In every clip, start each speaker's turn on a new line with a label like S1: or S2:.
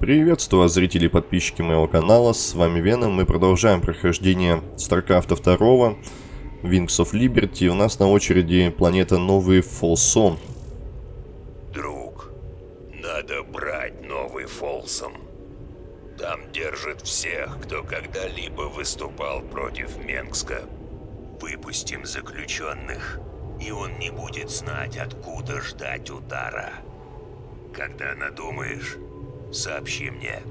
S1: Приветствую вас, зрители и подписчики моего канала, с вами Веном. Мы продолжаем прохождение StarCraft 2, Wings of Liberty. У нас на очереди планета Новый Фолсон.
S2: Друг, надо брать Новый Фолсом. Там держат всех, кто когда-либо выступал против Менгска. Выпустим заключенных, и он не будет знать, откуда ждать удара. Когда надумаешь, сообщи мне.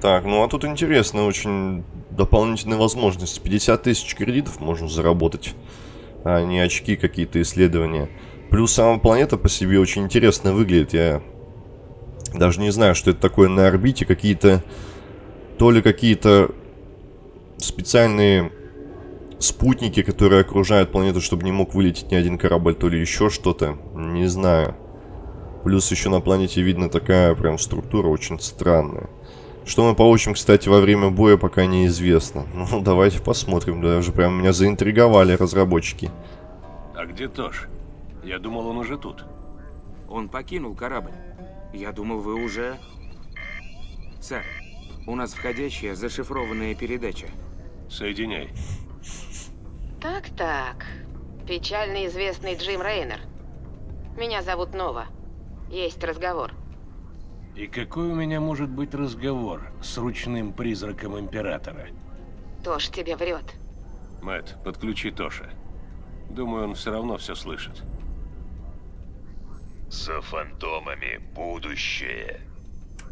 S1: Так, ну а тут интересно, очень дополнительные возможности. 50 тысяч кредитов можно заработать, а не очки какие-то исследования. Плюс сама планета по себе очень интересно выглядит. Я даже не знаю, что это такое на орбите. Какие-то... То ли какие-то специальные спутники, которые окружают планету, чтобы не мог вылететь ни один корабль, то ли еще что-то. Не знаю. Плюс еще на планете видно такая прям структура очень странная. Что мы получим, кстати, во время боя, пока неизвестно. Ну, давайте посмотрим. Даже прям меня заинтриговали разработчики.
S3: А где Тош? Я думал, он уже тут.
S4: Он покинул корабль. Я думал, вы уже... Сэр, у нас входящая зашифрованная передача.
S3: Соединяй.
S5: Так-так. Печально известный Джим Рейнер. Меня зовут Нова. Есть разговор.
S3: И какой у меня может быть разговор с ручным призраком Императора?
S5: Тош тебе врет.
S3: Мэт, подключи Тоша. Думаю, он все равно все слышит.
S2: За фантомами будущее.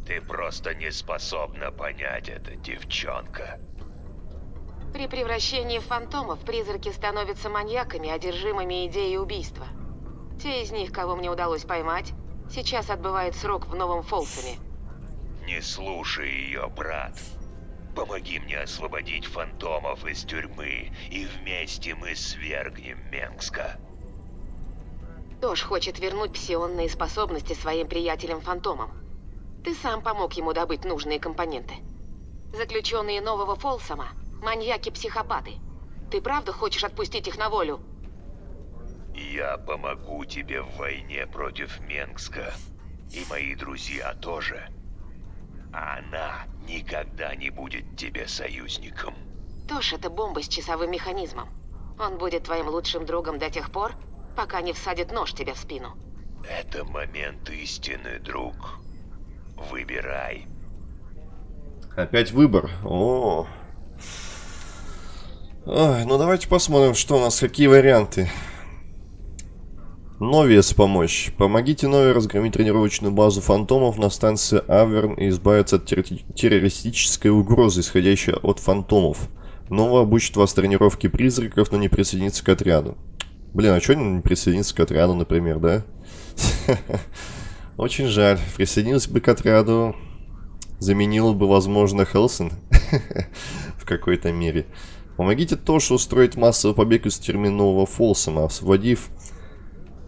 S2: Ты просто не способна понять это, девчонка.
S5: При превращении в фантомов призраки становятся маньяками, одержимыми идеей убийства. Те из них, кого мне удалось поймать, сейчас отбывают срок в Новом Фолсоме.
S2: Не слушай ее, брат. Помоги мне освободить фантомов из тюрьмы, и вместе мы свергнем Менгска.
S5: Тош хочет вернуть псионные способности своим приятелям-фантомам. Ты сам помог ему добыть нужные компоненты. Заключенные нового Фолсома – маньяки-психопаты. Ты правда хочешь отпустить их на волю?
S2: Я помогу тебе в войне против Менгска. И мои друзья тоже. Она никогда не будет тебе союзником.
S5: Тош – это бомба с часовым механизмом. Он будет твоим лучшим другом до тех пор, пока не всадит нож тебе в спину.
S2: Это момент истины, друг. Выбирай.
S1: Опять выбор. О. Ой, ну давайте посмотрим, что у нас, какие варианты. Новиес помочь. Помогите Нови разгромить тренировочную базу фантомов на станции Аверн и избавиться от террористической угрозы, исходящей от фантомов. Нова обучит вас тренировке призраков, но не присоединится к отряду. Блин, а что не присоединиться к отряду, например, да? Очень жаль. Присоединился бы к отряду, заменил бы, возможно, Хелсон в какой-то мере. Помогите Тошу устроить массовый побег из терминового Фолсома, освободив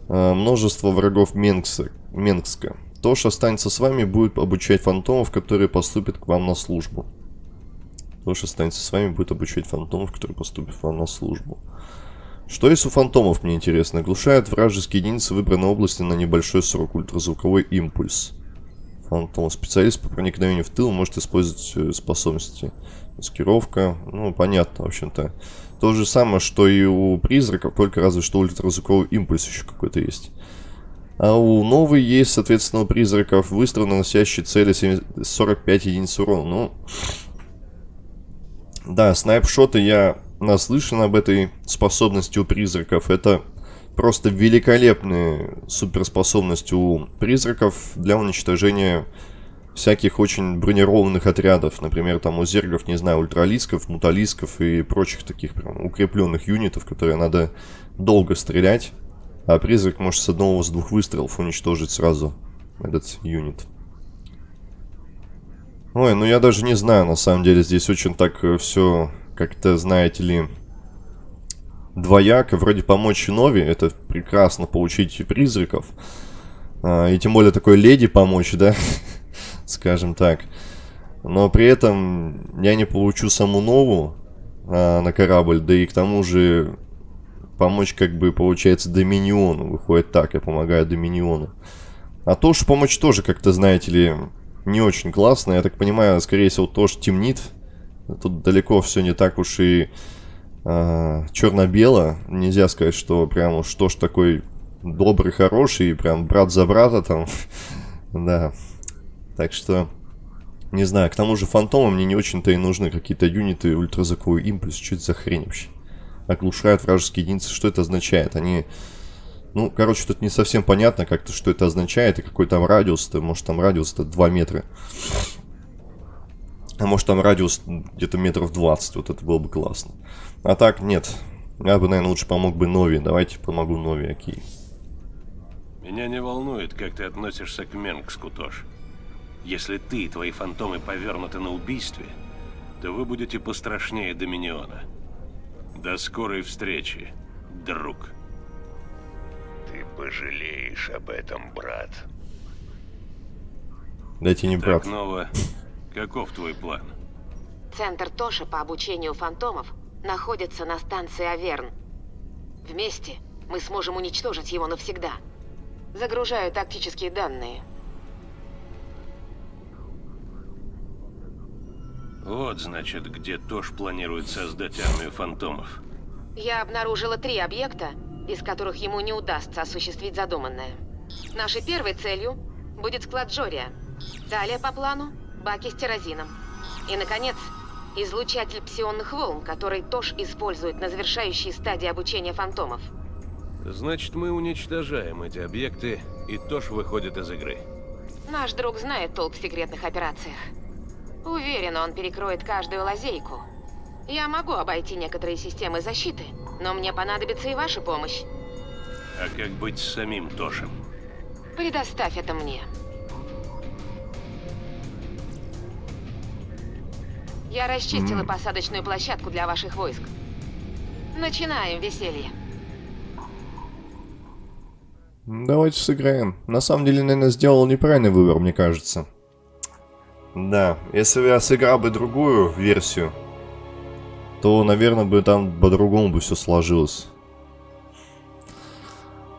S1: множество врагов Менгса, Менгска. Тош останется с вами будет обучать фантомов, которые поступят к вам на службу. Тош останется с вами будет обучать фантомов, которые поступят к вам на службу. Что есть у фантомов, мне интересно? Оглушает вражеские единицы выбранной области на небольшой срок. Ультразвуковой импульс. Фантом. Специалист по проникновению в тыл может использовать э, способности. Маскировка. Ну, понятно, в общем-то. То же самое, что и у призраков, только разве что ультразвуковой импульс еще какой-то есть. А у новой есть, соответственно, у призраков выстрел, наносящий цели 45 единиц урона. Ну, да, снайпшоты я наслышан об этой способности у призраков. Это просто великолепные суперспособности у призраков для уничтожения всяких очень бронированных отрядов. Например, там у зергов, не знаю, ультралисков, муталисков и прочих таких прям укрепленных юнитов, которые надо долго стрелять. А призрак может с одного с двух выстрелов уничтожить сразу этот юнит. Ой, ну я даже не знаю, на самом деле, здесь очень так э, все как-то, знаете ли, двояко. Вроде помочь Нови, это прекрасно получить призраков. А, и тем более такой леди помочь, да? скажем так. Но при этом я не получу саму нову а, на корабль, да и к тому же помочь как бы получается Доминиону. Выходит так, я помогаю Доминиону. А Тош помощь тоже как-то, знаете ли, не очень классно. Я так понимаю, скорее всего, Тош темнит. Тут далеко все не так уж и э, черно-бело. Нельзя сказать, что прям уж Тош такой добрый, хороший, прям брат за брата там. да. Так что, не знаю, к тому же фантомы мне не очень-то и нужны. Какие-то юниты, ультразвуковой импульс, что это за хрень вообще? Оглушают вражеские единицы, что это означает? Они... Ну, короче, тут не совсем понятно как-то, что это означает, и какой там радиус-то. Может, там радиус-то 2 метра. А может, там радиус где-то метров 20. Вот это было бы классно. А так, нет. Я бы, наверное, лучше помог бы Нови. Давайте помогу Нови, окей.
S3: Меня не волнует, как ты относишься к Менгску, Тош. Если ты и твои фантомы повернуты на убийстве, то вы будете пострашнее Доминиона. До скорой встречи, друг.
S2: Ты пожалеешь об этом, брат.
S1: Дайте не брат.
S3: Так, Нова, каков твой план?
S5: Центр Тоша по обучению фантомов находится на станции Аверн. Вместе мы сможем уничтожить его навсегда. Загружаю тактические данные.
S3: Вот, значит, где Тош планирует создать армию фантомов.
S5: Я обнаружила три объекта, из которых ему не удастся осуществить задуманное. Нашей первой целью будет склад Джория. Далее по плану – баки с терразином. И, наконец, излучатель псионных волн, который Тош использует на завершающей стадии обучения фантомов.
S3: Значит, мы уничтожаем эти объекты, и Тош выходит из игры.
S5: Наш друг знает толк в секретных операциях. Уверен, он перекроет каждую лазейку. Я могу обойти некоторые системы защиты, но мне понадобится и ваша помощь.
S3: А как быть с самим Тошем?
S5: Предоставь это мне. Я расчистила посадочную площадку для ваших войск. Начинаем веселье.
S1: Давайте сыграем. На самом деле, наверное, сделал неправильный выбор, мне кажется. Да, если бы я сыграл бы другую версию, то, наверное, бы там по-другому бы все сложилось.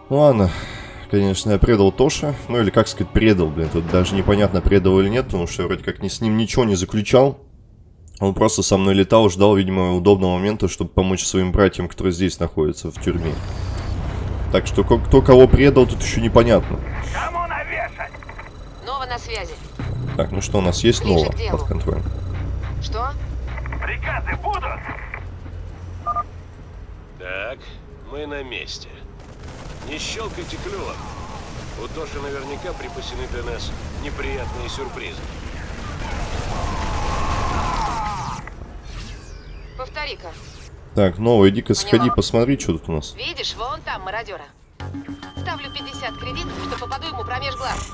S1: Ладно, конечно, я предал Тоша. Ну, или, как сказать, предал, блин. Тут даже непонятно, предал или нет, потому что я вроде как ни с ним ничего не заключал. Он просто со мной летал, ждал, видимо, удобного момента, чтобы помочь своим братьям, которые здесь находятся, в тюрьме. Так что кто кого предал, тут еще непонятно.
S2: Кому навешать?
S5: Нова на связи.
S1: Так, ну что, у нас есть
S5: Ближе делу.
S1: под контролем?
S5: Что?
S2: Приказы будут?
S3: Так, мы на месте. Не щелкайте клювом. У Тоши наверняка припасены для нас неприятные сюрпризы.
S5: Повтори-ка.
S1: Так, Нова, иди-ка сходи, посмотри, что тут у нас.
S5: Видишь, вон там мародера. Ставлю 50 кредитов, что попаду ему промеж глаз.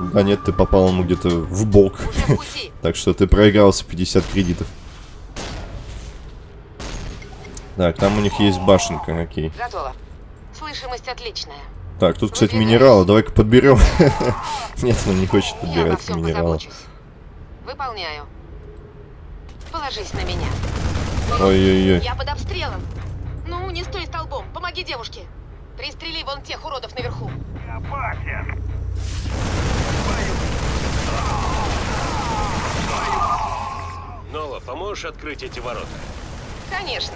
S1: Да нет, ты попал ему где-то в бок. Так что ты проигрался 50 кредитов. Так, там у них есть башенка, окей.
S5: Готово. Слышимость отличная.
S1: Так, тут, кстати, минералы. Давай-ка подберем. Нет, он не хочет
S5: Я
S1: подбирать минералы.
S5: позабочусь. Выполняю. Положись на меня.
S1: Ой-ой-ой.
S5: Я под обстрелом. Ну, не стой столбом. Помоги девушке. Пристрели вон тех уродов наверху.
S2: Опасен.
S3: Нова, поможешь открыть эти ворота?
S5: Конечно.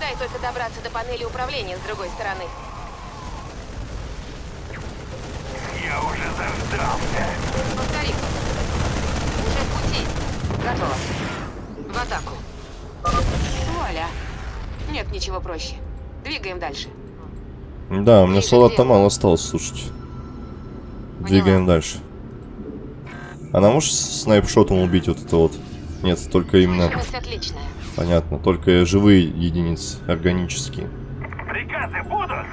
S5: Дай только добраться до панели управления с другой стороны.
S2: Я уже заждался.
S5: Повтори. Уже в пути. Готово. В атаку. Вуаля. Нет ничего проще. Двигаем дальше.
S1: Да, у меня
S5: делу.
S1: мало осталось, слушайте. Двигаем дальше. Она может снайпшотом убить вот это вот? Нет, только именно...
S5: Отличная.
S1: Понятно, только живые единицы, органические.
S2: Приказы будут?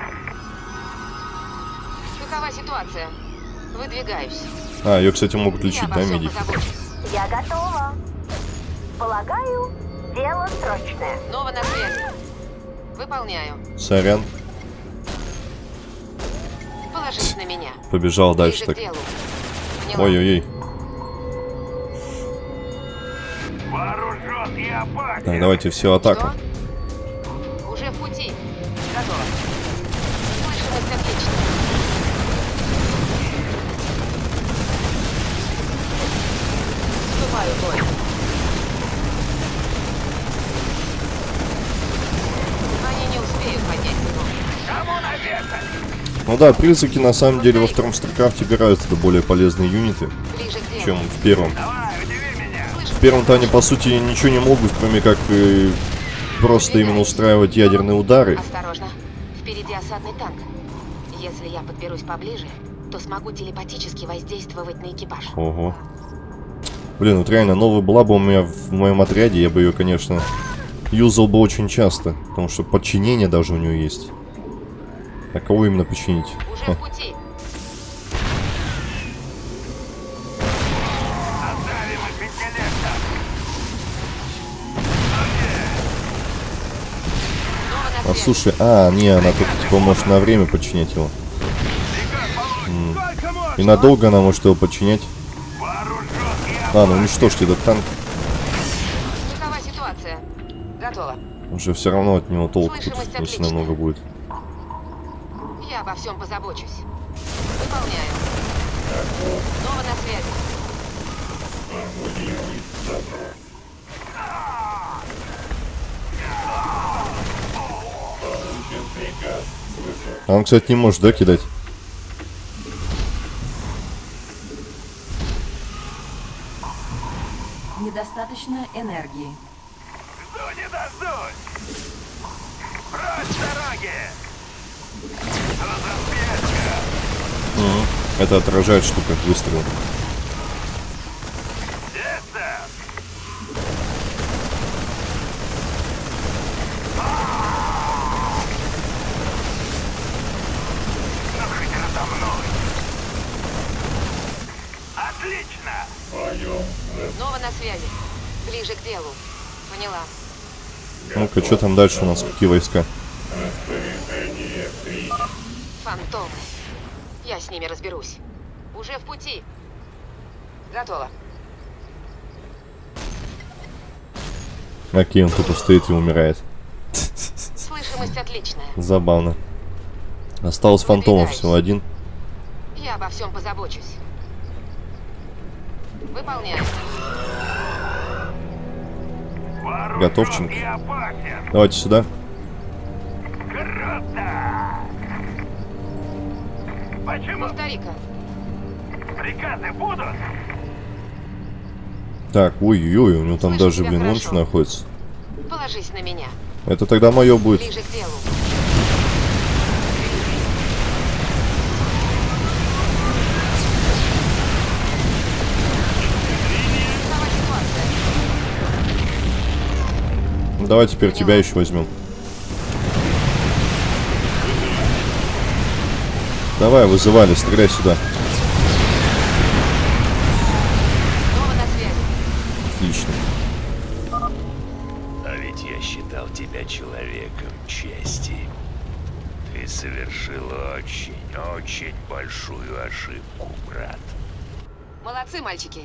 S5: Какова ситуация? Выдвигаюсь.
S1: А, ее, кстати, могут
S5: Я
S1: лечить,
S5: обо
S1: да, медики?
S6: Я готова. Полагаю, дело срочное.
S5: Нова на связи. Выполняю.
S1: Сорян,
S5: Положись на меня.
S1: побежал
S5: Ближе
S1: дальше так. Ой-ой-ой. Так, давайте все, атаку.
S5: Что? Уже в пути. Готово. Слышу вас Они не успеют поднять его.
S1: Ну да, призраки на самом деле во втором StarCraft е убираются до более полезные юниты, чем в первом. Давай, в первом-то они, по сути, ничего не могут, кроме как э, просто именно устраивать ядерные удары.
S5: Осторожно. Впереди осадный танк. Если я подберусь поближе, то смогу телепатически воздействовать на экипаж.
S1: Ого. Блин, вот реально, новая была бы у меня в моем отряде, я бы ее, конечно, юзал бы очень часто. Потому что подчинение даже у нее есть. А кого именно починить?
S5: Уже в пути.
S1: Слушай, а, не, она только типа может на время подчинять его. М. И надолго она может его подчинять. Ладно, уничтожьте этот танк. Уже все равно от него толку тут
S5: Слышимость
S1: очень
S5: отличная.
S1: много будет.
S5: Я обо всем позабочусь. Выполняю. Снова на связи.
S1: А он, кстати, не может, да, кидать?
S7: Недостаточно энергии.
S2: Жду не дождусь! Прочь дороги! Разраспешка!
S1: Мгм. Это отражает штука выстрел.
S2: Детство! Ну хоть надо мной! Отлично!
S5: Снова на связи. Ближе к делу. Поняла.
S1: Ну-ка, что там дальше у нас? Какие войска?
S5: Фантомы. Я с ними разберусь. Уже в пути. Готово.
S1: Окей, он тупо стоит и умирает.
S5: Слышимость отличная.
S1: Забавно. Осталось фантомов всего один.
S5: Я обо всем позабочусь. Выполняю.
S1: Готовченко. Давайте сюда.
S2: Круто! Почему
S5: Повтори-ка.
S2: приказы будут?
S1: Так, ой-ой-ой, у него там
S5: Слышу
S1: даже, блин, что находится.
S5: Положись на меня.
S1: Это тогда мое будет.
S5: Ближе к делу.
S1: Давай теперь тебя еще возьмем. Давай, вызывали, стреляй сюда. Отлично.
S2: А ведь я считал тебя человеком чести. Ты совершил очень, очень большую ошибку, брат.
S5: Молодцы, мальчики.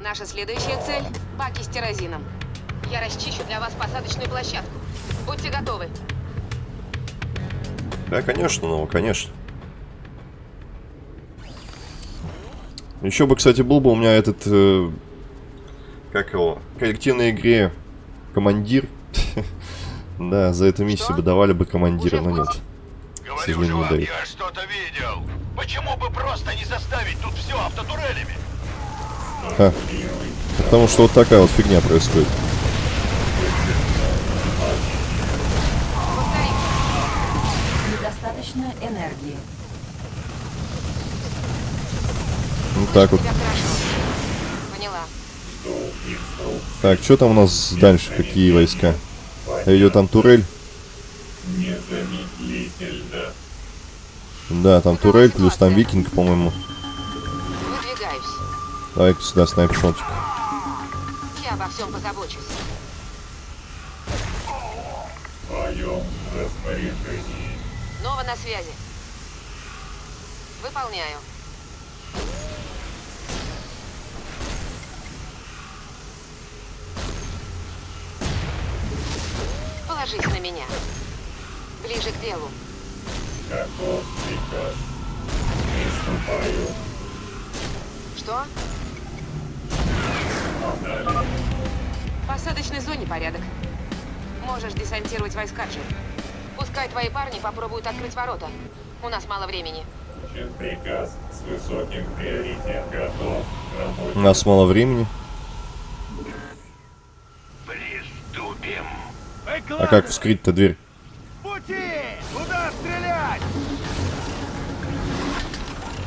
S5: Наша следующая цель – баки с террозином. Я расчищу для вас посадочную площадку. Будьте готовы.
S1: Да, конечно, ну, конечно. Еще бы, кстати, был бы у меня этот, э, как его, в коллективной игре командир. Да, за эту миссию бы давали бы командира, но нет. сожалению, не дают.
S2: я что-то видел. Почему бы просто не заставить тут все автотурелями?
S1: Ха. Потому что вот такая вот фигня происходит.
S5: Повтори.
S7: Недостаточно энергии.
S1: Ну так вот. Так, что там у нас дальше? Какие войска? Идет там турель. Да, там турель, плюс там викинг, по-моему. Давай-ка сюда снайпшотик.
S5: Я обо всем позабочусь. Снова на связи. Выполняю. Положись на меня. Ближе к делу. Что? В посадочной зоне порядок. Можешь десантировать войска, Джим. Пускай твои парни попробуют открыть ворота. У нас мало времени.
S8: Приказ с высоким приоритетом готов.
S1: У нас мало времени. А как вскрыть-то дверь?
S9: Пути! Куда стрелять?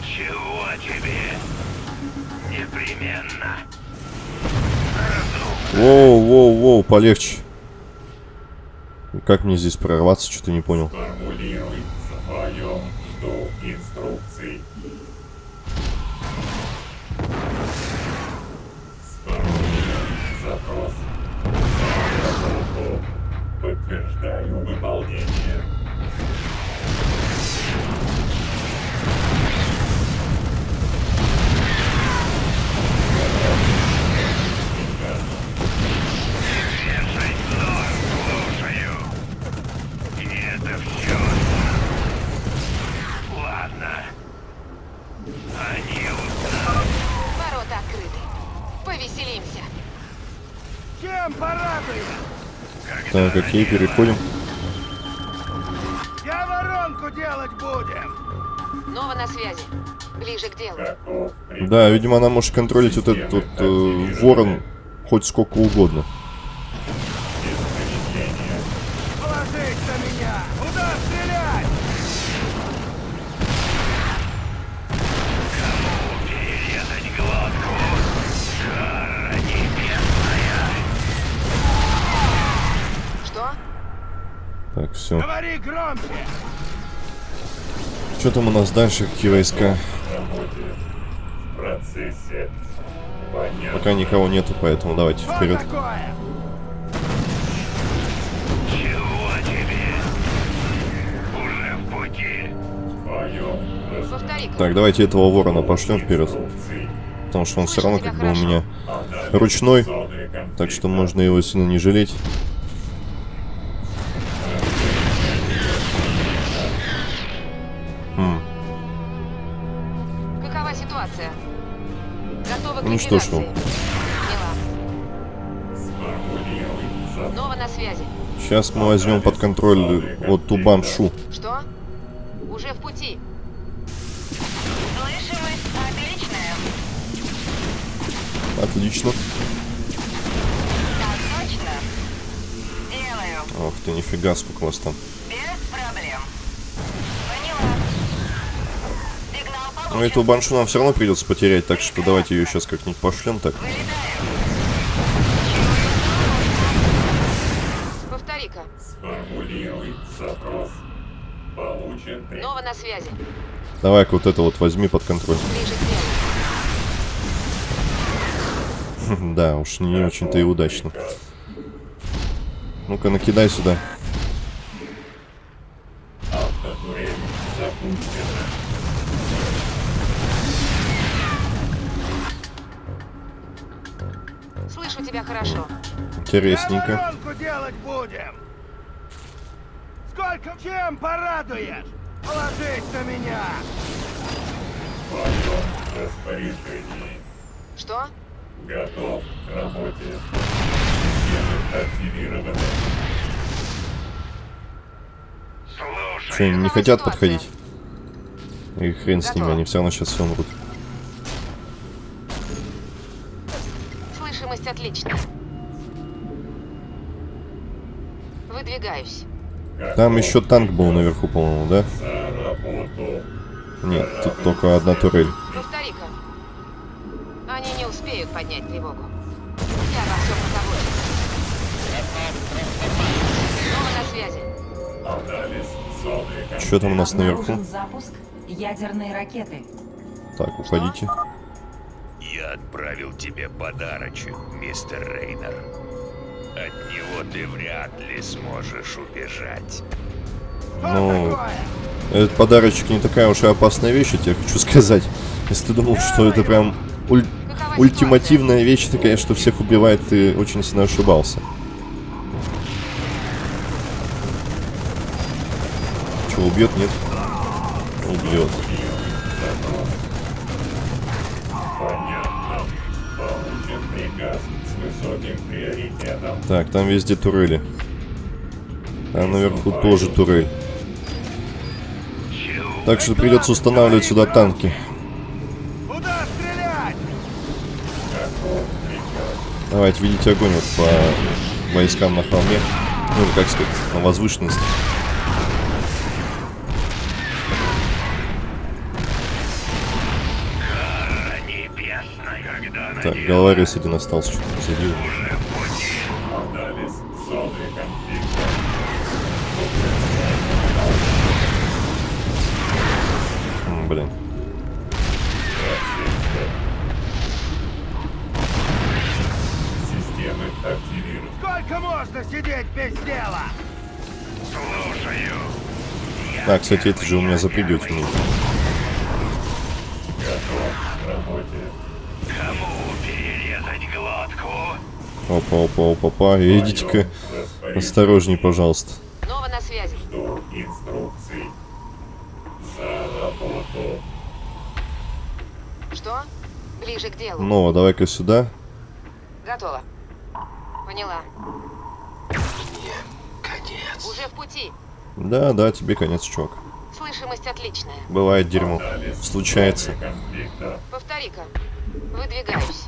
S2: Чего тебе? Непременно.
S1: Воу, воу, воу, полегче. Как мне здесь прорваться, что-то не понял.
S8: Формулируй
S1: Так, окей, переходим.
S9: Я воронку делать будем.
S5: Нова на связи. Ближе к делу.
S1: Да, видимо, она может контролить вот этот вот э, ворон хоть сколько угодно. Там у нас дальше? Какие войска?
S8: В процессе. Понятно.
S1: Пока никого нету, поэтому давайте вперед. Так, давайте этого ворона пошлем вперед. Потому что он все равно как бы у меня ручной. Так что можно его сильно не жалеть.
S5: Ситуация? Готовы к
S1: Уничтожил.
S5: ликвидации. Поняла.
S8: Сформулируй запрос.
S5: Нова на связи.
S1: Сейчас мы возьмем под контроль вот ту бамшу.
S5: Что? Уже в пути.
S6: Слышимость отличная.
S1: Отлично.
S6: Так точно. Делаю.
S1: Ох ты, нифига, сколько вас там.
S6: Без проблем. Поняла.
S1: Ну,
S6: получен.
S1: эту баншу нам все равно придется потерять, так что давайте ее сейчас как-нибудь пошлем так.
S5: Повтори-ка.
S8: Сформулируй запрос. Получен.
S5: Нова на связи.
S1: Давай-ка вот это вот возьми под контроль. Да, уж не очень-то и удачно. Ну-ка, накидай сюда. Интересненько.
S9: делать будем. Сколько чем порадуешь? Положись на меня.
S8: Распоряжении.
S5: Что?
S8: Готов к работе. Системы активированы.
S2: Слушай.
S1: Что, они не
S5: Какова
S1: хотят подходить? И хрен с ними, они все равно сейчас все умрут.
S5: Слышимость отличная. Выдвигаюсь.
S1: Там еще танк был наверху, по-моему, да? Нет, тут только одна турель.
S5: Повтори-ка. Они не успеют поднять тревогу. Я во всем позабочусь. Снова на связи.
S1: Что там у нас наверху?
S7: Запуск ядерной ракеты.
S1: Так, уходите.
S2: Я отправил тебе подарочек, мистер Рейнер. От него ты вряд ли сможешь убежать.
S1: Ну? Этот подарочек не такая уж и опасная вещь, я тебе хочу сказать. Если ты думал, что это прям уль- ультимативная вещь, такая, что всех убивает, ты очень сильно ошибался. Че, убьет? Нет? Убьет. Так, там везде турели. Там наверху тоже турель. Так что придется устанавливать сюда танки. Давайте, видите огонь вот по войскам на холме. Ну, как сказать, на возвышенности. Так, головорез один остался, что-то. А, кстати, это же у меня запрыгивать умеет. Опа, опа, опа, опа. Идите-ка осторожней, пожалуйста.
S5: Нова на связи.
S8: Жду инструкций. За работу.
S5: Что? Ближе к делу.
S1: Нова, давай-ка сюда. Да, да, тебе конец, чувак.
S5: Слышимость отличная.
S1: Бывает дерьмо. Случается.
S5: Повтори-ка. Выдвигаюсь.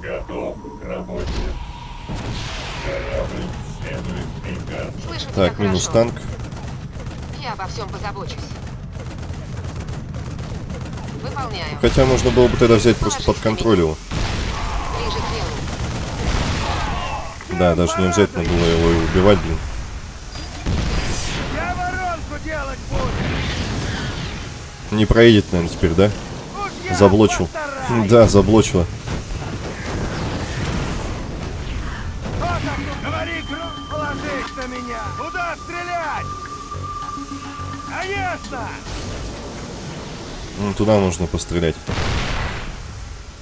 S8: Готов к работе.
S5: Слышу
S1: Так, минус
S5: хорошо.
S1: танк.
S5: Я обо всем позабочусь. Выполняю.
S1: Хотя можно было бы тогда взять просто под контроль его.
S5: Ближе к делу.
S1: Да, даже не обязательно было его и убивать, блин.
S9: Я воронку делать буду.
S1: Не проедет, наверное, теперь, да? Заблочил. Да, заблочила.
S9: Кто там тут? Говори, Гру, положись на меня. Куда стрелять? Конечно!
S1: Ну, туда нужно пострелять.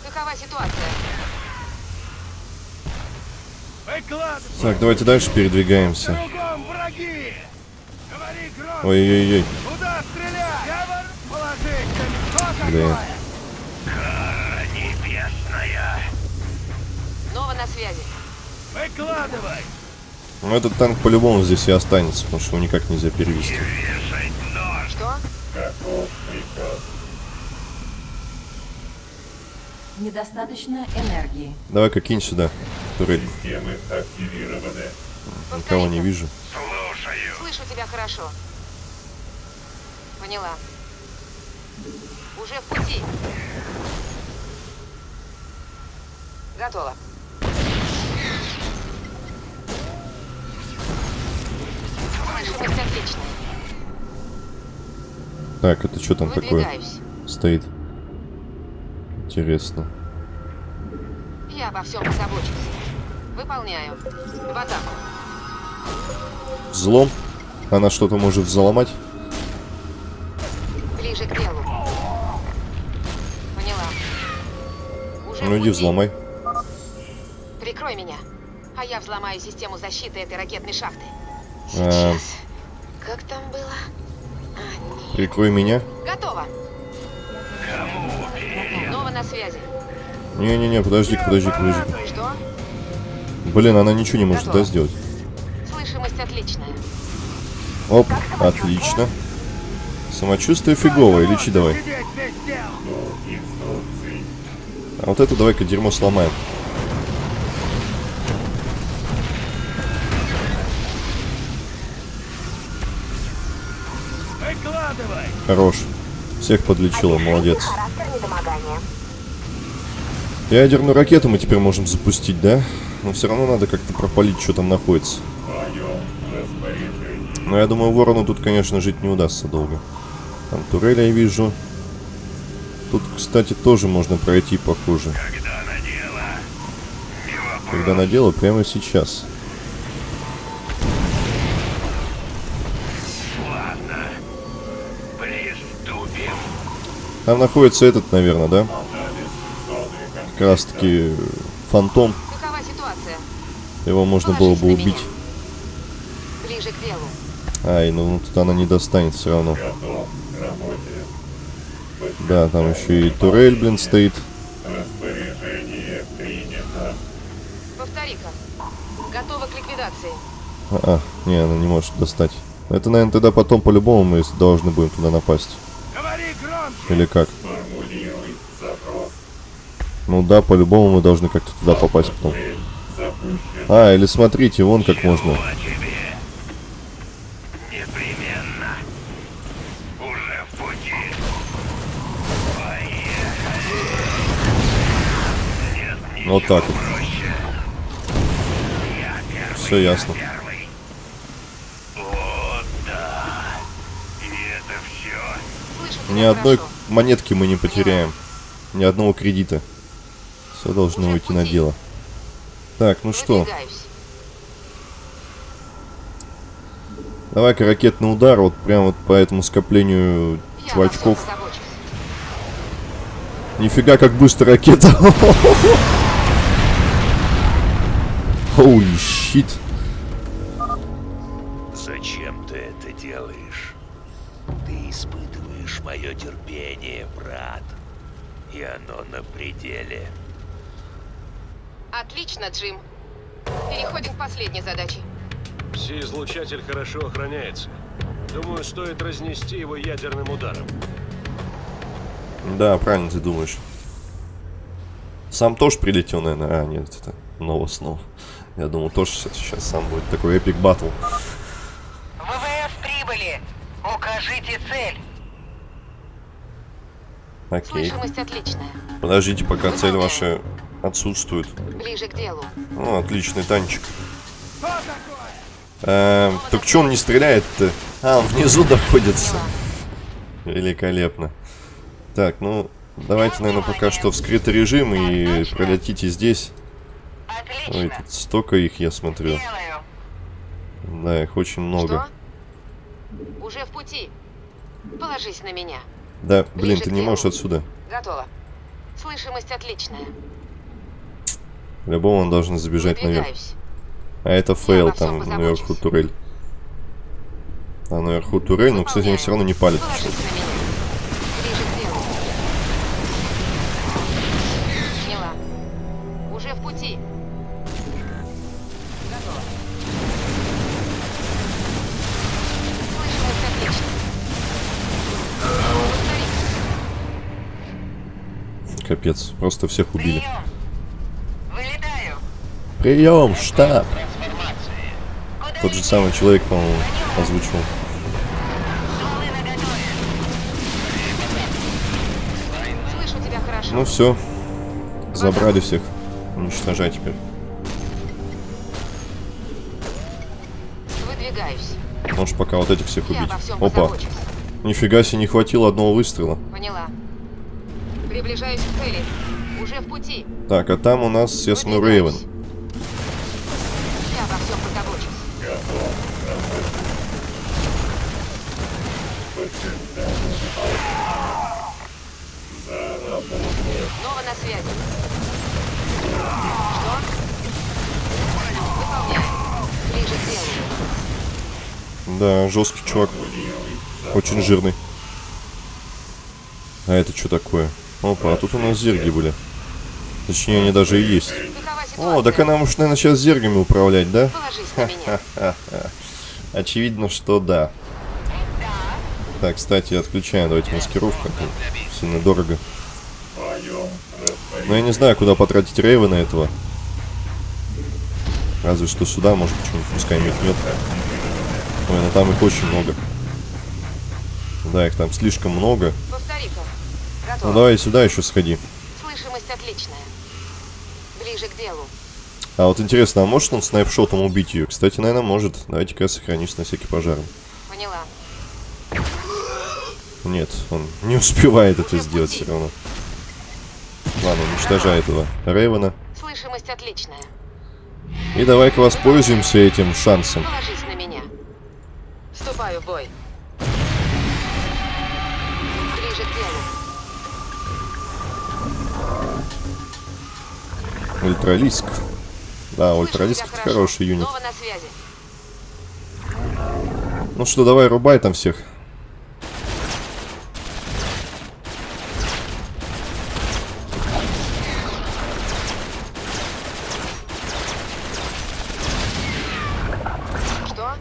S5: Какова ситуация?
S9: Выкладывай.
S1: Так, давайте дальше передвигаемся. Ой-ой-ой.
S9: Куда стрелять? Я вор... Положись на
S1: Блин.
S9: такое?
S5: Нова на связи.
S9: Выкладывай!
S1: Ну, этот танк по-любому здесь и останется, потому что его никак нельзя перевести.
S5: Что?
S8: Приказ.
S7: Недостаточно энергии.
S1: Давай-ка кинь сюда. Турель.
S8: Системы активированы.
S1: Никого не вижу.
S5: Слышу тебя хорошо. Поняла. Уже в пути. Готово. Слышимость отличная.
S1: Так, это что там такое стоит? Интересно.
S5: Я обо всем позабочусь. Выполняю. В атаку.
S1: Взлом? Она что-то может взломать?
S5: Ближе к делу.
S1: Ну иди взломай.
S5: Прикрой меня, а я взломаю систему защиты этой ракетной шахты.
S1: А.
S5: Сейчас. Как там было? А.
S1: Прикрой меня.
S5: Готово. Нова на связи.
S1: Не-не-не, подожди-ка, подожди, подожди.
S5: Что?
S1: Блин, она ничего не может, да, сделать?
S5: Слышимость отличная.
S1: Оп, отлично. Самочувствие фиговое, лечи давай. А вот это давай-ка дерьмо сломаем.
S9: Выкладывай!
S1: Хорош. Всех подлечила, молодец. Ядерную ракету мы теперь можем запустить, да? Но все равно надо как-то пропалить, что там находится. Но я думаю, ворону тут, конечно, жить не удастся долго. Там турель я вижу. Тут, кстати, тоже можно пройти, похоже. Когда на дело, прямо сейчас.
S2: Приступим.
S1: Там находится этот, наверное, да? Как раз таки фантом.
S5: Какова ситуация?
S1: Его можно было бы убить.
S5: Ближе к делу.
S1: Ай, ну тут она не достанет все равно.
S8: Готов.
S1: Да, там еще и турель, блин, стоит.
S8: Распоряжение принято.
S5: Повтори-ка. Готова к ликвидации.
S1: А, а, не, она не может достать. Это, наверное, тогда потом по-любому мы должны будем туда напасть. Или как? Ну да, по-любому мы должны как-то туда попасть потом. А, или смотрите, вон как можно.
S2: Чего тебе? Непременно. Уже в пути.
S1: Вот так вот. Все ясно. Ни одной монетки мы не потеряем. Ни одного кредита. Все должно уйти на дело. Так, ну что, давай-ка ракетный удар вот прям вот по этому скоплению чувачков. Нифига, как быстро ракета. Holy shit.
S2: Зачем ты это делаешь? Ты испытываешь мое терпение, брат. И оно на пределе.
S5: Отлично, Джим. Переходим к последней задаче.
S3: Пси-излучатель хорошо охраняется. Думаю, стоит разнести его ядерным ударом.
S1: Да, правильно ты думаешь. Сам тоже прилетел, наверное. А, нет, это Нова снова. Я думал, тоже сейчас сам будет такой эпик батл.
S6: ВВС прибыли. Укажите цель.
S1: Окей.
S5: Слышимость отличная.
S1: Подождите, пока цель ваша отсутствует.
S5: Ближе к делу.
S1: О, отличный танчик. Эм, так что он не стреляет-то? А, он внизу находится. Великолепно. Так, ну, давайте, наверное, пока что в скрытый режим и пролетите здесь. Ой,
S6: Отлично.
S1: тут столько их, я смотрю.
S6: Делаю.
S1: Да, их очень много.
S5: Что? Уже в пути. Положись на меня.
S1: Да, блин,
S5: Ближе
S1: ты
S5: к
S1: не можешь отсюда.
S5: Готово. Слышимость отличная.
S1: По-любому он должен забежать наверх. А это фейл, там наверху турель. А наверху турель, но, кстати, они все равно не палят.
S5: Положись на меня.
S1: Капец, просто всех убили.
S6: Прием.
S1: Штаб! Тот же самый человек, по-моему, озвучивал.
S5: Хорошо.
S1: Ну все, забрали всех. Уничтожай теперь.
S5: Выдвигаюсь.
S1: Можешь пока вот этих всех убить. Опа,
S5: позабочусь.
S1: нифига себе, не хватило одного выстрела.
S5: Поняла. Приближаюсь к цели. Уже в пути.
S1: Так, а там у нас, смотрю, Рейвен.
S5: Я обо всем. Снова на связи. Что? Выполняю. Ближе к делу.
S1: Да, жесткий чувак. Очень жирный. А это что такое? Опа, а тут у нас зерги были. Точнее, они даже и есть. О, так она может, наверное, сейчас зергами управлять, да?
S5: На.
S1: Очевидно, что да. Так, кстати, отключаем. Давайте маскировку. а Сильно дорого. Но я не знаю, куда потратить Рейвена этого. Разве что сюда, может, почему-нибудь пускай метнет. Ой, ну там их очень много. Да, их там слишком много. Ну давай сюда еще сходи.
S5: Слышимость отличная. Ближе к делу.
S1: А вот интересно, а может он снайпшотом убить ее? Кстати, наверное, может. Давайте-ка я сохранюсь на всякий пожар.
S5: Поняла.
S1: Нет, он не успевает это сделать все равно. Ладно, уничтожай этого Рейвена.
S5: Слышимость отличная.
S1: И давай-ка воспользуемся этим шансом.
S5: Положись на меня. Вступаю в бой.
S1: Ультралиск. Да, ультралиск это хороший юнит. Ну что, давай, рубай там всех.
S5: Что?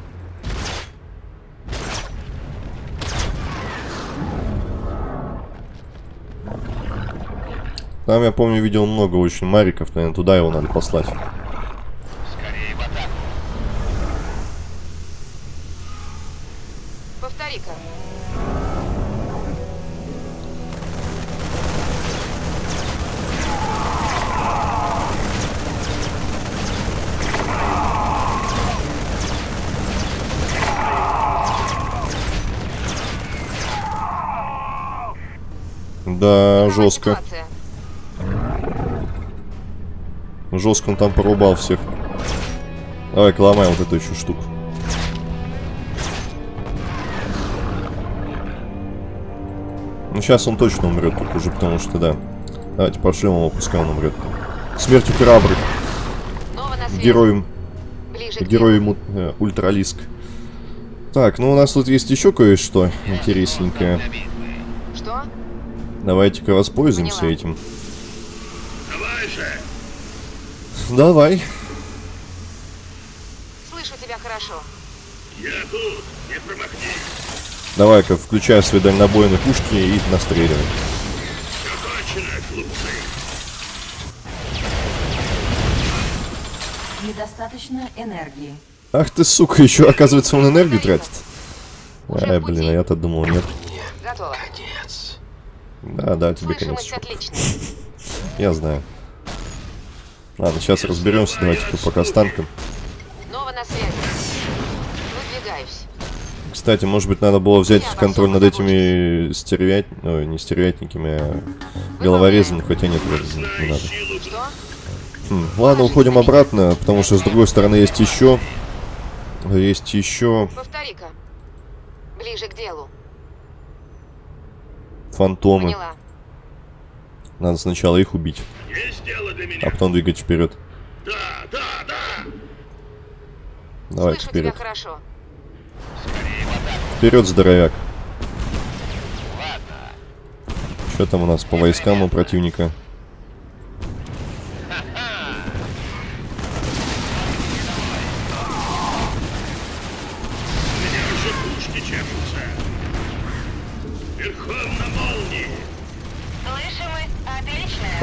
S1: Там, я помню, видел много очень мариков, наверное, туда его надо послать.
S2: Скорее в атаку.
S5: Повтори-ка.
S1: Да, жестко.
S5: ситуация?
S1: Жестко он там порубал всех. Давай-ка ломаем вот эту еще штуку. Ну, сейчас он точно умрет тут уже, потому что, да. Давайте пошлем его, пускай он умрет. Смертью храбрых. Героем, героем э, ультралиск. Так, ну у нас тут есть еще кое-что интересненькое.
S5: Что?
S1: Давайте-ка воспользуемся
S5: Поняла.
S1: этим.
S3: Давай.
S5: Слышу тебя хорошо.
S3: Я тут, не промахнись.
S1: Давай-ка, включай свои дальнобойные пушки и настреливай.
S3: Все кончено, глупцы.
S7: Недостаточно энергии.
S1: Ах ты, сука, еще, оказывается, он энергию тратит. Ай, блин, а я-то думал, нет.
S5: Готово.
S1: Да, да, тебе
S5: отличная.
S1: Я знаю. Ладно, сейчас разберемся, давайте-ка пока с танком.
S5: Снова на связи. Выдвигаюсь.
S1: Кстати, может быть, надо было взять контроль над этими стервят... Ой, не стервятниками, а головорезами, хотя нет, не, не надо. Хм, Ладно, уходим обратно, потому что с другой стороны есть еще... Есть еще
S5: Повтори-ка. Ближе к делу.
S1: фантомы.
S5: Поняла.
S1: Надо сначала их убить,
S3: Есть дело для
S1: а
S3: меня.
S1: потом двигать вперед.
S3: Да, да, да.
S1: Давай,
S5: Слышу
S1: вперед.
S5: тебя хорошо.
S1: Вперед, здоровяк. Что там у нас по войскам у противника?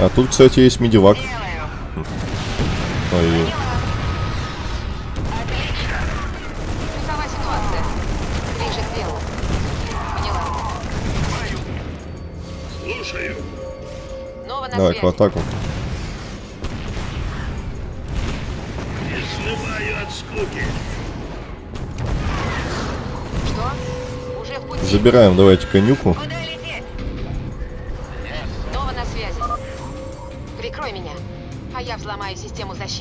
S1: А тут, кстати, есть медивак. Ой, давай в атаку.
S3: Изнываю от скуки.
S5: Что? Уже в пути.
S1: Забираем, давайте конюку.
S6: Куда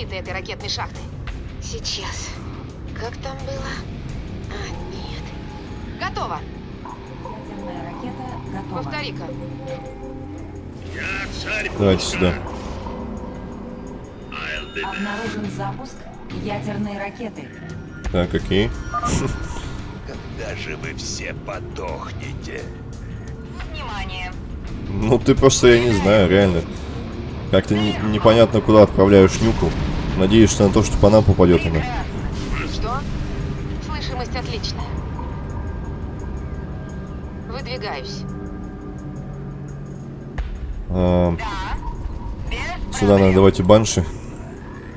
S5: защиты этой ракетной шахты. Сейчас. Как там было? А, нет. Готово.
S7: Ядерная ракета готова.
S5: Повтори-ка.
S3: Я царь
S1: Давайте сюда.
S7: Обнаружен запуск ядерной ракеты.
S1: Так, окей.
S2: Когда же вы все подохнете?
S6: Внимание.
S1: Ну ты просто, я не знаю, реально. Как-то не- непонятно, куда отправляешь нюку. Надеешься на то, что по нам попадет она.
S5: Что? Слышимость отличная. Выдвигаюсь.
S1: А,
S6: Да.
S1: Сюда надо, давайте банши.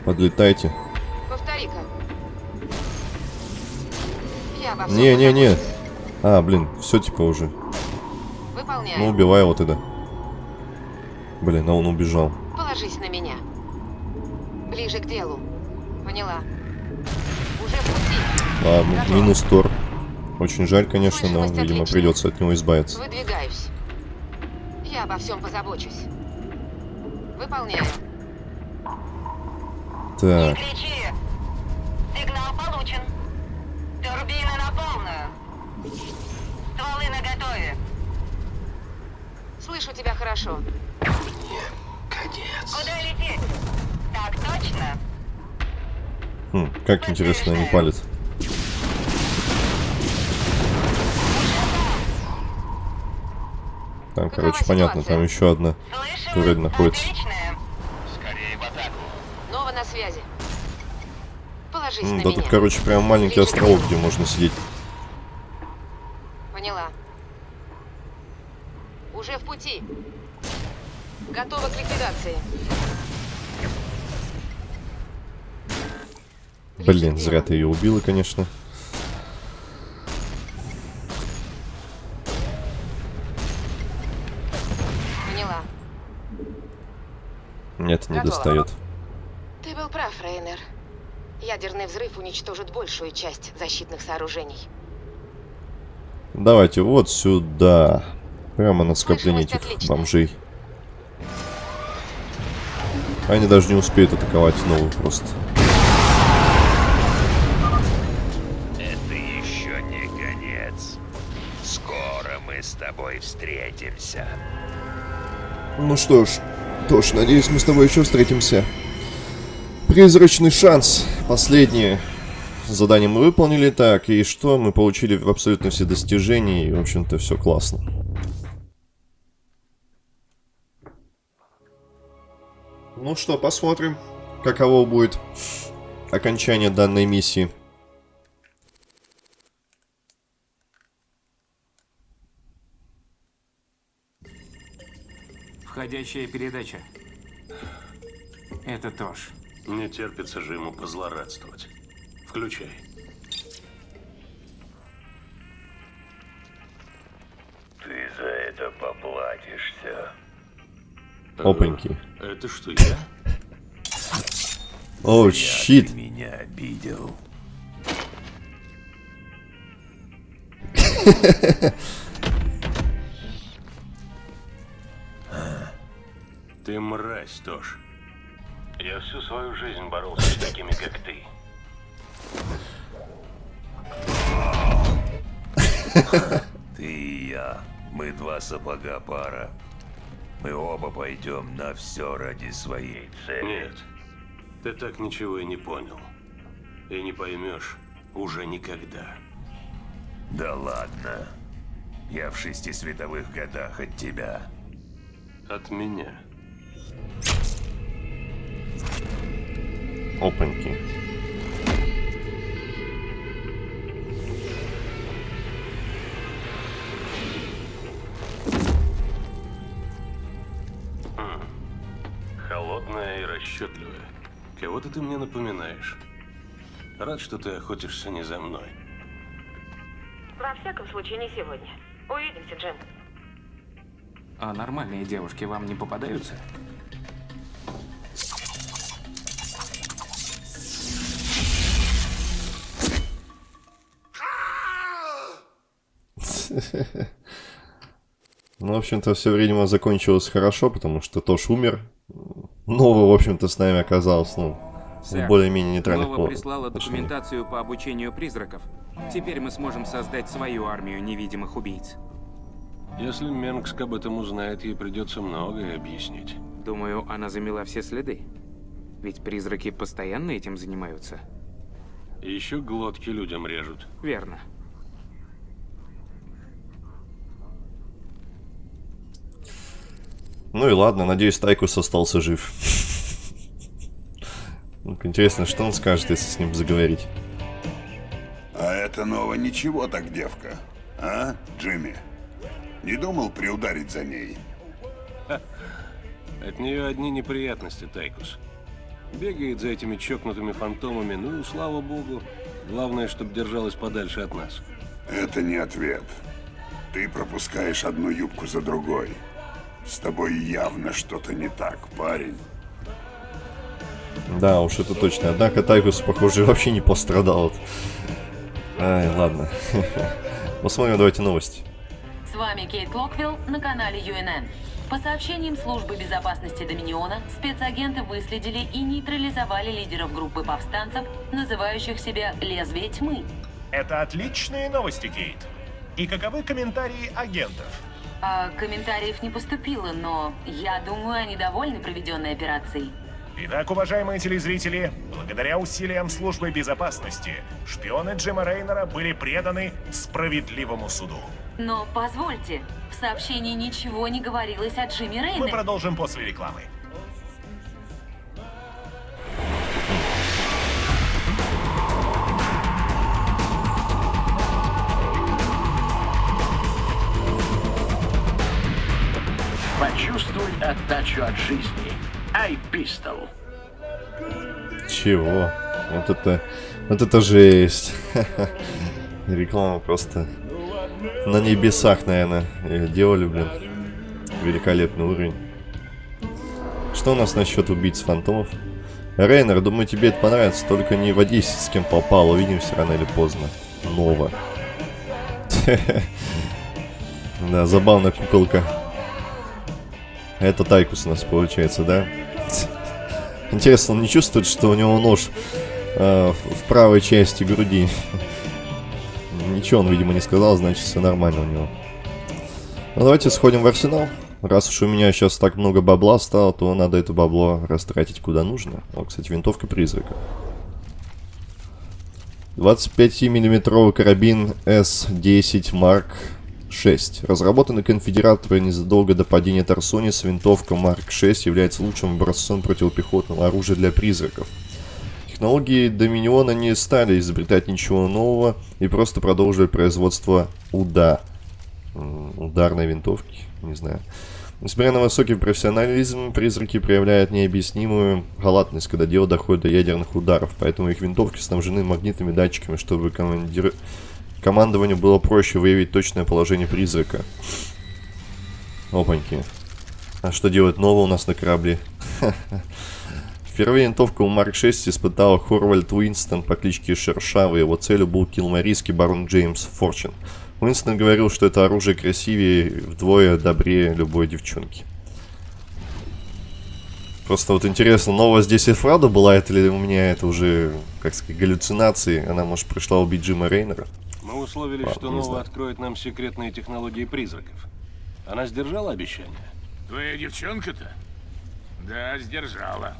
S1: Подлетайте.
S5: Всем
S1: Не-не-не.
S5: позабочусь.
S1: А, блин, все типа уже.
S5: Выполняю.
S1: Ну, убивай его тогда. Блин, а он убежал.
S5: Положись на меня. Ближе к делу. Поняла. Уже в пути.
S1: Ладно, минус Тор. Очень жаль, конечно, но, видимо,
S5: отличная.
S1: придется от него избавиться.
S5: Выдвигаюсь. Я обо всем позабочусь. Выполняю.
S6: Не
S1: Так,
S6: кричи. Сигнал получен. Турбины на полную. Стволы наготове.
S5: Слышу тебя хорошо.
S6: Куда лететь? Так точно?
S1: хм, как интересно они палят. Там, короче, понятно, там еще одна. Турель находится.
S6: отличная.
S2: Скорее в атаку.
S5: Снова на связи. Положись
S1: М,
S5: на
S1: да
S5: меня.
S1: тут, короче, прям маленький
S5: к
S1: островок, где можно сидеть.
S5: Поняла. Уже в пути. Готова к ликвидации.
S1: Блин, зря ты ее убила, конечно.
S5: Поняла.
S1: Нет, не
S5: Готово.
S1: достает.
S5: Ты был прав, Рейнер. Ядерный взрыв уничтожит большую часть защитных сооружений.
S1: Давайте вот сюда. Прямо на скопление этих
S5: отличная.
S1: бомжей. Они даже не успеют атаковать новую просто.
S2: Встретимся.
S1: Ну что ж, Тош, надеюсь, мы с тобой еще встретимся. Призрачный шанс. Последнее задание мы выполнили. Так, и что? Мы получили абсолютно все достижения, и, в общем-то, все классно. Ну что, посмотрим, каково будет окончание данной миссии.
S4: Входящая передача. Это Тош.
S3: Не терпится же ему позлорадствовать. Включай.
S2: Ты за это поплатишься.
S1: Опаньки.
S3: Это что, я?
S1: О, щит.
S2: Ты меня обидел.
S3: Ты мразь, Тош. Я всю свою жизнь боролся с такими, как ты.
S2: Ты и я. Мы два сапога пара. Мы оба пойдем на все ради своей цели.
S3: Нет, ты так ничего и не понял. И не поймешь уже никогда.
S2: Да ладно. Я в шести световых годах от тебя.
S3: От меня.
S1: Опаньки.
S3: Холодная и расчетливая. Кого-то ты мне напоминаешь. Рад, что ты охотишься не за мной.
S5: Во всяком случае, не сегодня. Увидимся, Джим.
S4: А нормальные девушки вам не попадаются?
S1: Ну, в общем-то, все время закончилось хорошо, потому что Тош умер. Новый, в общем-то, с нами оказался, ну, в
S4: Сэр,
S1: более-менее нейтральных
S4: Нова прислала
S1: отношениях.
S4: документацию по обучению призраков. Теперь мы сможем создать свою армию невидимых убийц.
S3: Если Менгск об этом узнает, ей придется многое объяснить.
S4: Думаю, она замела все следы. Ведь призраки постоянно этим занимаются.
S3: И еще глотки людям режут.
S4: Верно.
S1: Ну и ладно, надеюсь, Тайкус остался жив. Ну, Интересно, что он скажет, если с ним заговорить.
S10: А это ново ничего так, девка. А, Джимми? Не думал приударить за ней?
S3: От нее одни неприятности, Тайкус. Бегает за этими чокнутыми фантомами, ну, слава богу. Главное, чтобы держалась подальше от нас.
S10: Это не ответ. Ты пропускаешь одну юбку за другой. С тобой явно что-то не так, парень.
S1: Да, уж это точно. Однако Тайкус, похоже, вообще не пострадал. Ай, ладно. Посмотрим, давайте новости.
S7: С вами Кейт Локвилл на канале UNN. По сообщениям службы безопасности Доминиона, спецагенты выследили и нейтрализовали лидеров группы повстанцев, называющих себя «Лезвие тьмы».
S11: Это отличные новости, Кейт. И каковы комментарии агентов?
S7: А комментариев не поступило, но я думаю, они довольны проведенной операцией.
S11: Итак, уважаемые телезрители, благодаря усилиям службы безопасности, шпионы Джима Рейнера были преданы справедливому суду.
S7: Но позвольте, в сообщении ничего не говорилось о Джимми
S11: Мы
S7: Рейнере.
S11: продолжим после рекламы.
S12: Отдачу от жизни. Ай, пистол.
S1: Чего? Вот это... Вот это жесть. Реклама просто на небесах, наверное, ее делали, блин. Великолепный уровень. Что у нас насчет убийц фантомов? Рейнер, думаю, тебе это понравится, только не водись с кем попало, увидимся рано или поздно. Нова. Да, забавная куколка. Это Тайкус у нас получается, да? Интересно, он не чувствует, что у него нож э, в правой части груди? Ничего он, видимо, не сказал, значит все нормально у него. Ну давайте сходим в арсенал. Раз уж у меня сейчас так много бабла стало, то надо это бабло растратить куда нужно. О, кстати, винтовка призрака. 25-миллиметровый карабин S10 Mark 6. Разработанный конфедераторы незадолго до падения Тарсонис, винтовка Mark 6 является лучшим образцом противопехотного оружия для призраков. Технологии Доминиона не стали изобретать ничего нового и просто продолжили производство УДА. Ударной винтовки, не знаю. Несмотря на высокий профессионализм, призраки проявляют необъяснимую халатность, когда дело доходит до ядерных ударов, поэтому их винтовки снабжены магнитными датчиками, чтобы командир... командованию было проще выявить точное положение призрака. Опаньки. А что делать нового у нас на корабле? Впервые винтовка у Марк 6 испытал Хорвальд Уинстон по кличке Шершавый. Его целью был килмарийский барон Джеймс Форчин. Уинстон говорил, что это оружие красивее вдвое добрее любой девчонки. Просто вот интересно, новая здесь Эфрада была, это ли у меня это уже, как сказать, галлюцинации? Она, может, пришла убить Джима Рейнера?
S3: Мы условились, что Нова откроет нам секретные технологии призраков. Она сдержала обещание?
S13: Твоя девчонка-то? Да, сдержала.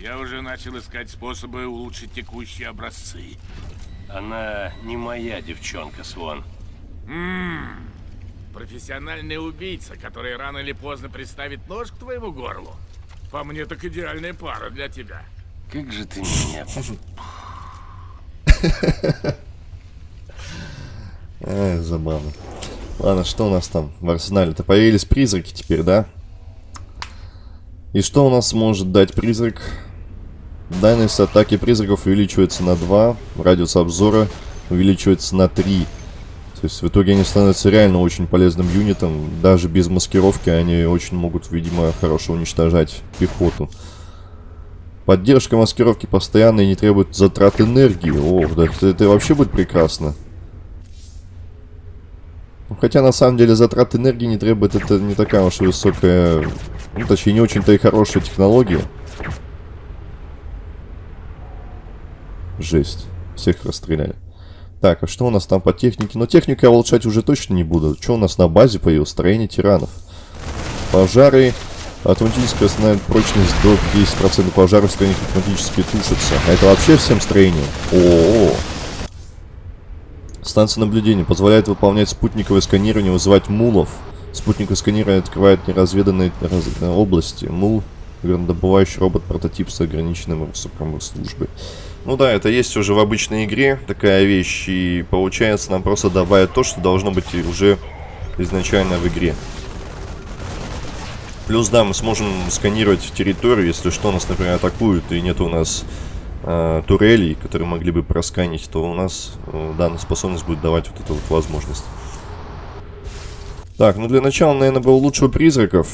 S13: Я уже начал искать способы улучшить текущие образцы.
S3: Она не моя девчонка, Свон.
S13: Ммм, профессиональный убийца, который рано или поздно приставит нож к твоему горлу. По мне, так идеальная пара для тебя.
S3: Как же ты меня...
S1: Ай, забавно. Ладно, что у нас там в арсенале-то? Появились призраки теперь, да? И что у нас может дать призрак? Дальность атаки призраков увеличивается на 2, радиус обзора увеличивается на 3. То есть в итоге они становятся реально очень полезным юнитом. Даже без маскировки они очень могут, видимо, хорошо уничтожать пехоту. Поддержка маскировки постоянно и не требует затрат энергии. О, да это, это вообще будет прекрасно. Ну, хотя на самом деле затрат энергии не требует, это не такая уж и высокая, ну точнее не очень-то и хорошая технология. Жесть. Всех расстреляли. Так, а что у нас там по технике? Но технику я улучшать уже точно не буду. Что у нас на базе появилось? Строение тиранов. Пожары. Автоматически восстанавливает прочность до 10% пожаров в автоматически тушатся. А это вообще всем строениям? О, -о, О. Станция наблюдения позволяет выполнять спутниковое сканирование, вызывать мулов. Спутниковое сканирование открывает неразведанные раз... области. Мул — добывающий робот-прототип с ограниченным сроком службы. Ну да, это есть уже в обычной игре такая вещь, и получается нам просто добавят то, что должно быть уже изначально в игре. Плюс, да, мы сможем сканировать территорию, если что, нас, например, атакуют, и нет у нас э, турелей, которые могли бы просканить, то у нас э, данная способность будет давать вот эту вот возможность. Так, ну для начала, наверное, было лучше у призраков.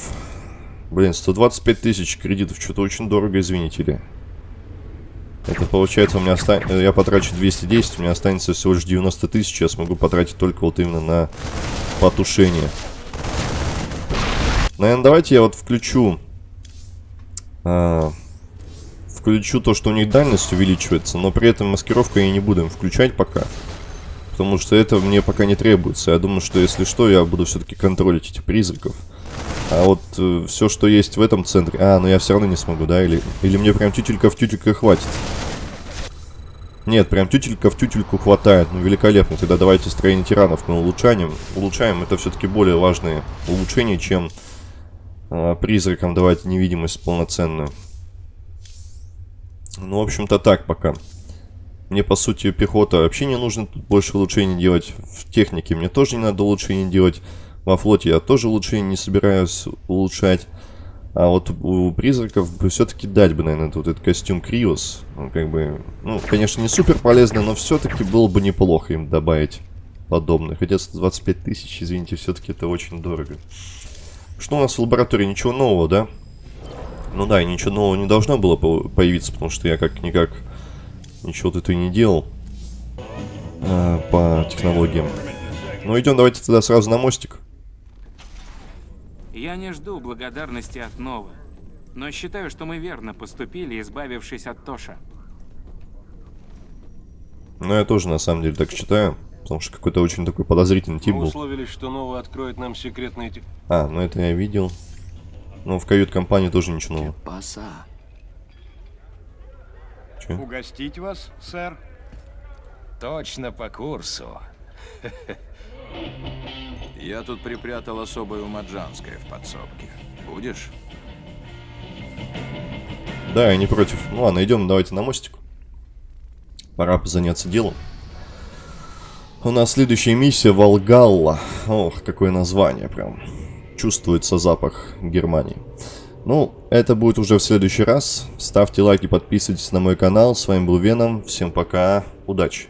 S1: Блин, 125 тысяч кредитов, что-то очень дорого, извините ли. Это получается у меня останется... Я потрачу 210, у меня останется всего лишь 90 тысяч. Я смогу потратить только вот именно на потушение. Наверное, давайте я вот включу... А, включу то, что у них дальность увеличивается, но при этом маскировку я не буду им включать пока. Потому что это мне пока не требуется. Я думаю, что если что, я буду все-таки контролить этих призраков. А вот э, все, что есть в этом центре... А, ну я все равно не смогу, да? Или, или мне прям тютелька в тютелька хватит? Нет, прям тютелька в тютельку хватает. Ну, великолепно. Тогда давайте строение тиранов мы улучшаем. Улучшаем. Это все-таки более важные улучшения, чем э, призракам давать невидимость полноценную. Ну, в общем-то, так пока. Мне, по сути, пехота вообще не нужно тут больше улучшений делать. В технике мне тоже не надо улучшений делать. Во флоте я тоже улучшений не собираюсь улучшать. А вот у призраков все-таки дать бы, наверное, вот этот костюм Криос. Он как бы, ну, конечно, не супер полезный, но все-таки было бы неплохо им добавить подобное. Хотя 125 тысяч, извините, все-таки это очень дорого. Что у нас в лаборатории? Ничего нового, да? Ну да, ничего нового не должно было появиться, потому что я как-никак ничего тут и не делал а, по технологиям. Ну идем давайте тогда сразу на мостик.
S4: Я не жду благодарности от Новы, но считаю, что мы верно поступили, избавившись от Тоша.
S1: Ну, я тоже на самом деле так считаю. Потому что какой-то очень такой подозрительный тип
S3: Мы
S1: был.
S3: условились, что Нова откроет нам секретные...
S1: А, ну это я видел. Ну, в кают-компании тоже ничего нового.
S14: Паса.
S1: Чё?
S9: Угостить вас, сэр?
S14: Точно по курсу. Я тут припрятал особое умаджанское в подсобке. Будешь?
S1: Да, я не против. Ну ладно, идем давайте на мостик. Пора заняться делом. У нас следующая миссия Волгалла. Ох, какое название прям. Чувствуется запах Германии. Ну, это будет уже в следующий раз. Ставьте лайки, подписывайтесь на мой канал. С вами был Веном. Всем пока. Удачи.